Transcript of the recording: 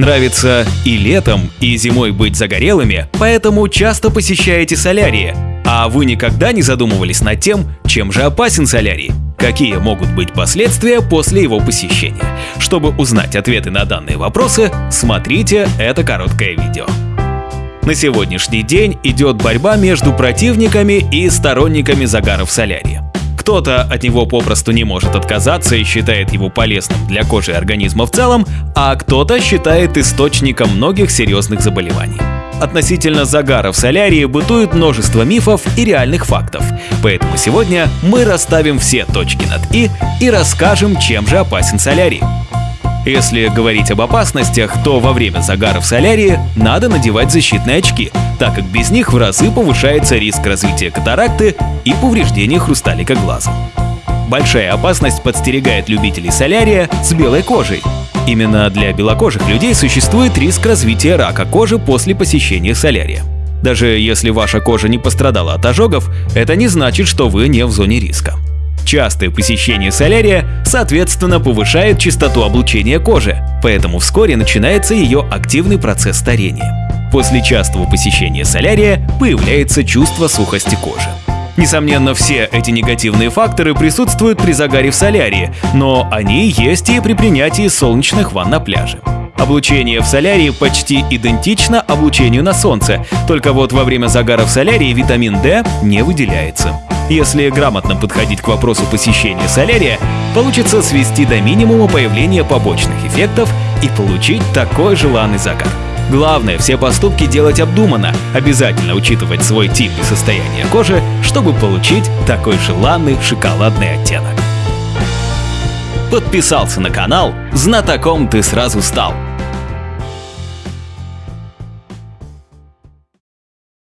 Нравится и летом, и зимой быть загорелыми, поэтому часто посещаете солярии. А вы никогда не задумывались над тем, чем же опасен солярий? Какие могут быть последствия после его посещения? Чтобы узнать ответы на данные вопросы, смотрите это короткое видео. На сегодняшний день идет борьба между противниками и сторонниками загара в солярии. Кто-то от него попросту не может отказаться и считает его полезным для кожи и организма в целом, а кто-то считает источником многих серьезных заболеваний. Относительно загара в солярии бытует множество мифов и реальных фактов, поэтому сегодня мы расставим все точки над «и» и расскажем, чем же опасен солярий. Если говорить об опасностях, то во время загара в солярии надо надевать защитные очки, так как без них в разы повышается риск развития катаракты и повреждения хрусталика глаза. Большая опасность подстерегает любителей солярия с белой кожей. Именно для белокожих людей существует риск развития рака кожи после посещения солярия. Даже если ваша кожа не пострадала от ожогов, это не значит, что вы не в зоне риска. Частое посещение солярия, соответственно, повышает частоту облучения кожи, поэтому вскоре начинается ее активный процесс старения. После частого посещения солярия появляется чувство сухости кожи. Несомненно, все эти негативные факторы присутствуют при загаре в солярии, но они есть и при принятии солнечных ванн на пляже. Облучение в солярии почти идентично облучению на солнце, только вот во время загара в солярии витамин D не выделяется. Если грамотно подходить к вопросу посещения солярия, получится свести до минимума появление побочных эффектов и получить такой желанный загар. Главное, все поступки делать обдуманно, обязательно учитывать свой тип и состояние кожи, чтобы получить такой желанный шоколадный оттенок. Подписался на канал, знатоком ты сразу стал.